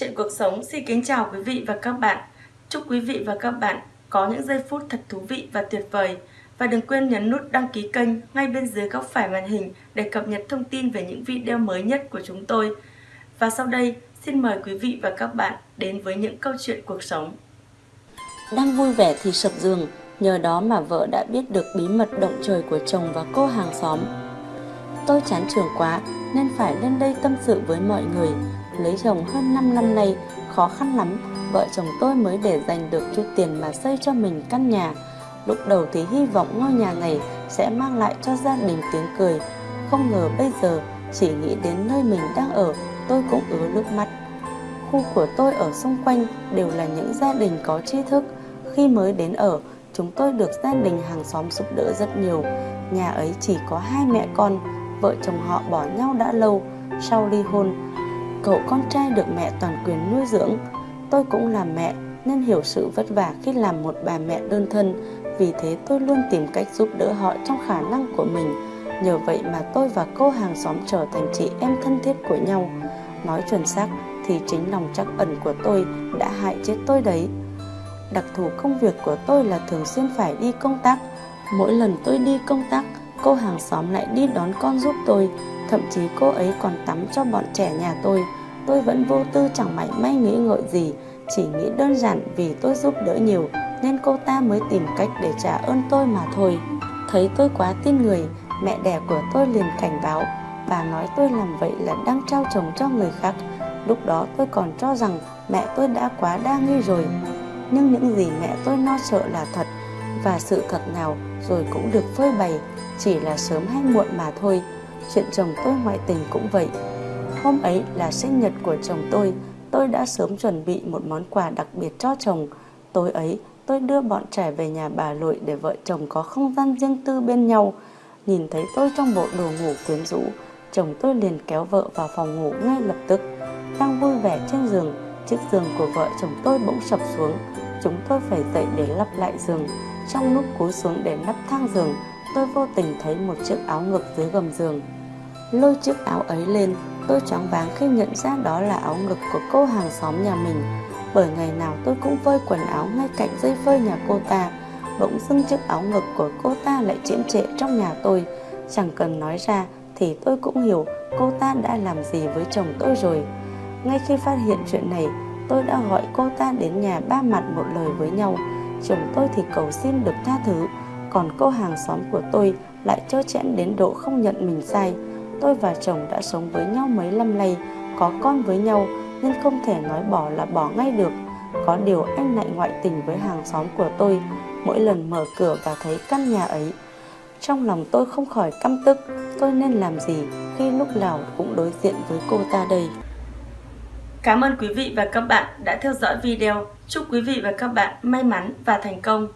Chuyện cuộc sống xin kính chào quý vị và các bạn. Chúc quý vị và các bạn có những giây phút thật thú vị và tuyệt vời. Và đừng quên nhấn nút đăng ký kênh ngay bên dưới góc phải màn hình để cập nhật thông tin về những video mới nhất của chúng tôi. Và sau đây, xin mời quý vị và các bạn đến với những câu chuyện cuộc sống. Đang vui vẻ thì sập giường, nhờ đó mà vợ đã biết được bí mật động trời của chồng và cô hàng xóm. Tôi chán trường quá nên phải lên đây tâm sự với mọi người. Lấy chồng hơn 5 năm nay, khó khăn lắm, vợ chồng tôi mới để dành được chút tiền mà xây cho mình căn nhà. Lúc đầu thì hy vọng ngôi nhà này sẽ mang lại cho gia đình tiếng cười. Không ngờ bây giờ chỉ nghĩ đến nơi mình đang ở, tôi cũng ứa nước mắt. Khu của tôi ở xung quanh đều là những gia đình có tri thức. Khi mới đến ở, chúng tôi được gia đình hàng xóm giúp đỡ rất nhiều. Nhà ấy chỉ có hai mẹ con, vợ chồng họ bỏ nhau đã lâu. Sau ly hôn, cậu con trai được mẹ toàn quyền nuôi dưỡng. Tôi cũng là mẹ nên hiểu sự vất vả khi làm một bà mẹ đơn thân. Vì thế tôi luôn tìm cách giúp đỡ họ trong khả năng của mình. Nhờ vậy mà tôi và cô hàng xóm trở thành chị em thân thiết của nhau. Nói chuẩn xác thì chính lòng trắc ẩn của tôi đã hại chết tôi đấy. Đặc thù công việc của tôi là thường xuyên phải đi công tác. Mỗi lần tôi đi công tác, cô hàng xóm lại đi đón con giúp tôi. Thậm chí cô ấy còn tắm cho bọn trẻ nhà tôi. Tôi vẫn vô tư chẳng mảy may nghĩ ngợi gì, chỉ nghĩ đơn giản vì tôi giúp đỡ nhiều nên cô ta mới tìm cách để trả ơn tôi mà thôi. Thấy tôi quá tin người, mẹ đẻ của tôi liền cảnh báo. Bà nói tôi làm vậy là đang trao chồng cho người khác. Lúc đó tôi còn cho rằng mẹ tôi đã quá đa nghi rồi. Nhưng những gì mẹ tôi lo sợ là thật và sự thật nào rồi cũng được phơi bày, chỉ là sớm hay muộn mà thôi. Chuyện chồng tôi ngoại tình cũng vậy. Hôm ấy là sinh nhật của chồng tôi, tôi đã sớm chuẩn bị một món quà đặc biệt cho chồng. Tối ấy, tôi đưa bọn trẻ về nhà bà nội để vợ chồng có không gian riêng tư bên nhau. Nhìn thấy tôi trong bộ đồ ngủ quyến rũ, chồng tôi liền kéo vợ vào phòng ngủ ngay lập tức. Đang vui vẻ trên giường, chiếc giường của vợ chồng tôi bỗng sập xuống. Chúng tôi phải dậy để lắp lại giường. Trong lúc cúi xuống để nắp thang giường, tôi vô tình thấy một chiếc áo ngực dưới gầm giường. Lôi chiếc áo ấy lên, tôi choáng váng khi nhận ra đó là áo ngực của cô hàng xóm nhà mình. Bởi ngày nào tôi cũng phơi quần áo ngay cạnh dây phơi nhà cô ta. Bỗng dưng chiếc áo ngực của cô ta lại chiếm trệ trong nhà tôi. Chẳng cần nói ra thì tôi cũng hiểu cô ta đã làm gì với chồng tôi rồi. Ngay khi phát hiện chuyện này, tôi đã gọi cô ta đến nhà ba mặt một lời với nhau. Chồng tôi thì cầu xin được tha thứ, còn cô hàng xóm của tôi lại trơ chẽn đến độ không nhận mình sai. Tôi và chồng đã sống với nhau mấy năm nay, có con với nhau nên không thể nói bỏ là bỏ ngay được. Có điều anh lại ngoại tình với hàng xóm của tôi mỗi lần mở cửa và thấy căn nhà ấy. Trong lòng tôi không khỏi căm tức, tôi nên làm gì khi lúc nào cũng đối diện với cô ta đây. Cảm ơn quý vị và các bạn đã theo dõi video. Chúc quý vị và các bạn may mắn và thành công.